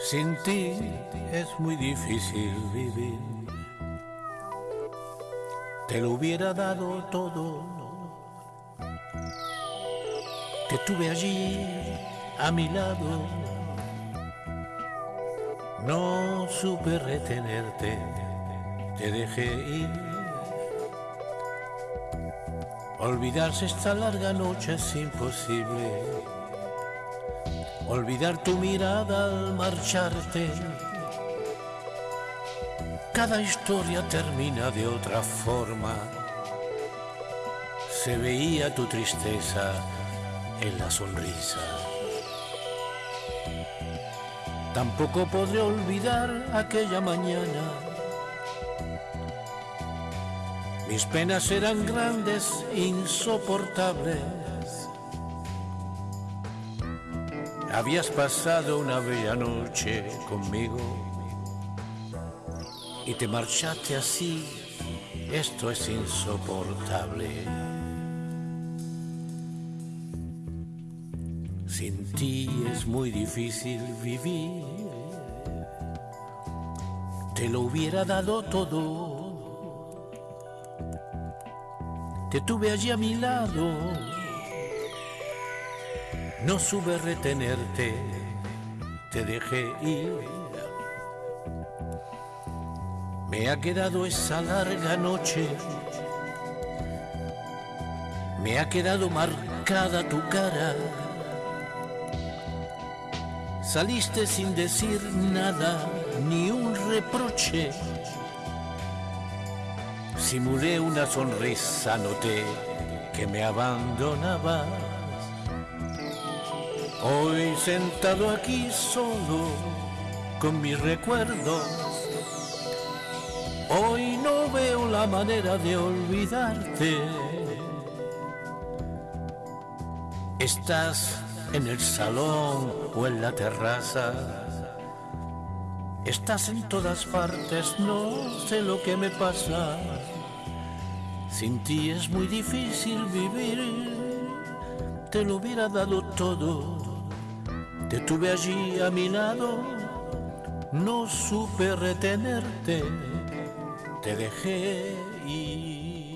Sin ti es muy difícil vivir. Te lo hubiera dado todo. Te tuve allí a mi lado. No supe retenerte, te dejé ir. Olvidarse esta larga noche es imposible olvidar tu mirada al marcharte. Cada historia termina de otra forma. Se veía tu tristeza en la sonrisa. Tampoco podré olvidar aquella mañana. Mis penas eran grandes, insoportables Habías pasado una bella noche conmigo y te marchaste así. Esto es insoportable. Sin ti es muy difícil vivir. Te lo hubiera dado todo. Te tuve allí a mi lado no sube retenerte, te dejé ir. Me ha quedado esa larga noche, me ha quedado marcada tu cara. Saliste sin decir nada, ni un reproche. Simulé una sonrisa, noté que me abandonaba Hoy sentado aquí solo con mis recuerdos, hoy no veo la manera de olvidarte. Estás en el salón o en la terraza, estás en todas partes, no sé lo que me pasa. Sin ti es muy difícil vivir, te lo hubiera dado todo te tuve allí a mi lado, no supe retenerte, te dejé ir.